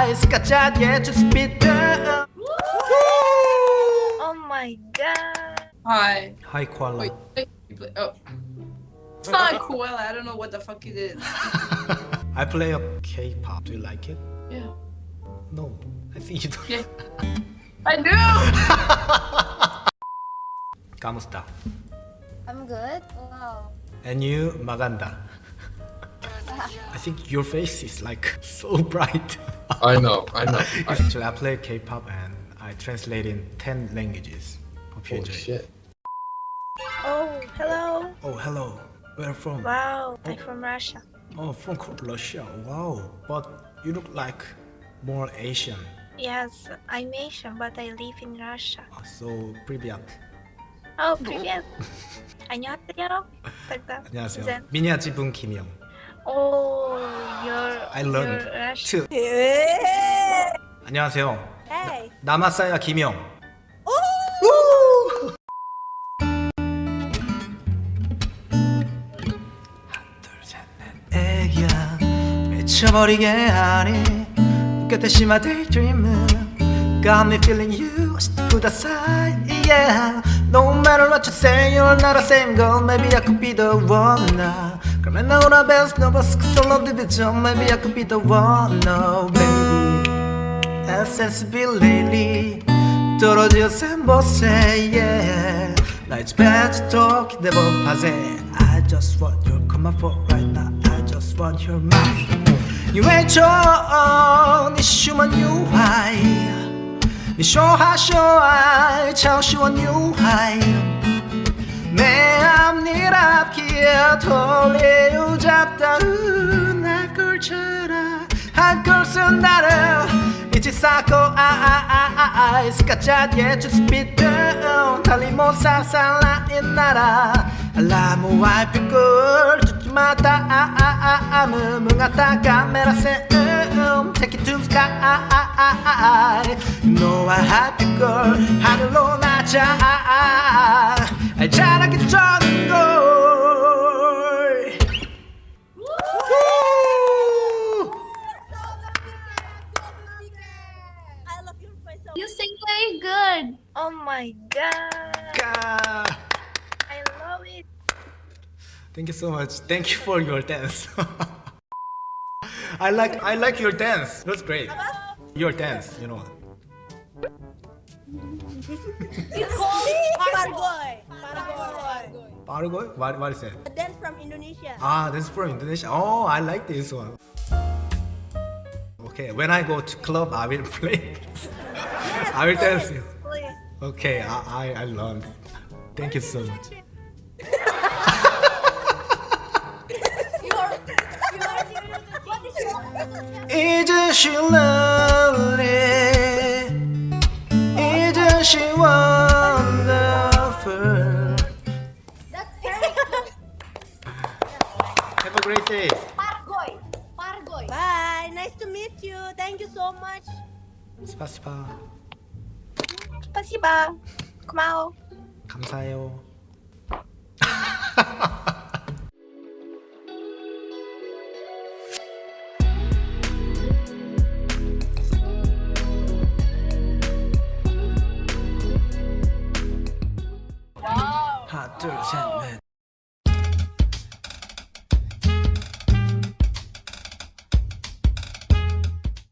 eyes Got yet to spit down Oh my god. Hi. Hi koala Wait, wait. you Oh. It's not cool. I don't know what the fuck it is. I play a K-pop. Do you like it? Yeah. No, I think you don't. Yeah. I do! ¿Cómo está? I'm good. Wow. And you, Maganda. I think your face is like so bright. I know, I know. I, Actually, I play K-pop and I translate in 10 languages. Hope you oh enjoy. shit. Oh, hello. Oh, hello. Where from? Wow, I'm from Russia. Oh, from Ko- Russia. Wow. But you look like more Asian. Yes, I'm Asian, but I live in Russia. Uh, So, привет. Oh, привет. 안녕하세요. тогда. 안녕하세요. Then, 미니아지분 김영. Oh, you're, I learned to. 안녕하세요. Hey. 남았어요, 김영. 애기야 미쳐버리게 하니 끝에 심화 daydreaming Got me feeling you put aside yeah No matter what you say you're not the same girl Maybe I could be the one now 그러면 나오나 bells no bus solo division Maybe I could be the one no baby accessibility 떨어져 샘보세 yeah 나 이제 배치도 기대법하세 I just want your come for right now I just want your mind 유해져 네 슈먼 유하이 네 쇼하 쇼하이 차오시원 유하이 내 앞니 앞기에 돌려 잡다 물처럼 한곳은 나를 잊지 쌓고 아아아아아스카자에 주스피트 달리 못 상상 라인 나라 알라무와 벽을 주춤하다 아아아아 무궁하다 카메라 세음 Take it to the sky 너와 하빛걸 하늘로 낮아 잘하기 전 good. Oh my god. 까. I love it. Thank you so much. Thank you for your dance. I like I like your dance. That's great. Your dance, you know. Pargoy. Pargoy. Paraguay? What what is it? A dance from Indonesia. Ah, this is from Indonesia. Oh, I like this one. Okay, when I go to club, I will play. I will tell you. Okay, I, I, I learned. Thank you so much. Have a great day. Pargoy. Pargoy. Bye. Nice to meet you. Thank you so much. 스파시바. 고마워. 감사해요. 하나 둘셋넷